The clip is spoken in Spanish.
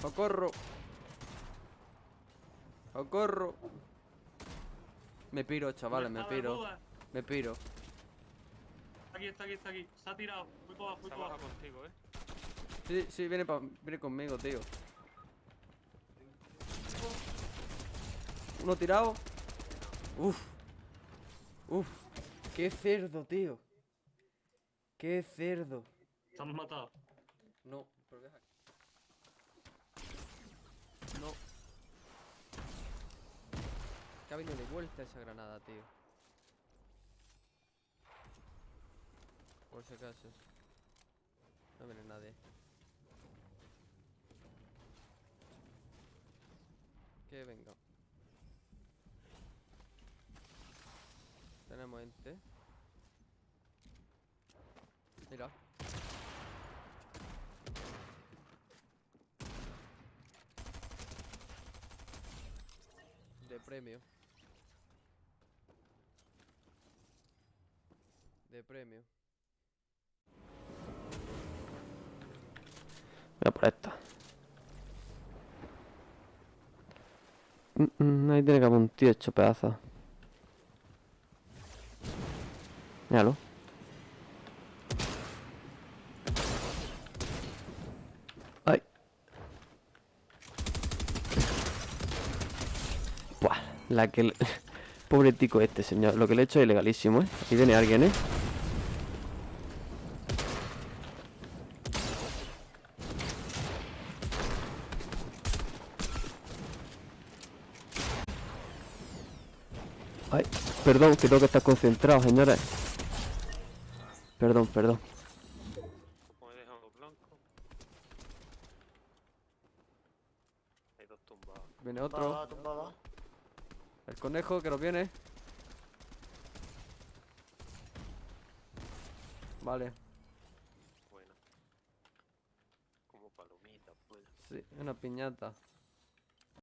¡Socorro! ¡Socorro! Me piro, chavales, me piro. Me piro. Aquí está, aquí está, aquí. Se ha tirado. Muy para abajo, muy para contigo, eh. Sí, sí, viene, pa- viene conmigo, tío. Uno tirado. Uf. Uf. Qué cerdo, tío. Qué cerdo. Se han matado. No, pero deja. No. Que ha de vuelta esa granada, tío. Por si acaso. No viene nadie. Que venga. Tenemos gente. Mira. De premio. De premio. Voy a por esta. Mm, mm, ahí tiene que haber un tío hecho pedazos. Míralo. Ay. Buah, la que... le- Pobre tico este, señor. Lo que le he hecho es ilegalísimo, ¿eh? Aquí viene alguien, ¿eh? Ay, perdón, que tengo que estar concentrado, señores. Perdón, perdón. Como he dejado blanco. Hay dos tumbados. Viene otro. El conejo que nos viene. Vale, Buena. Como palomitas, buena. sí, una piñata.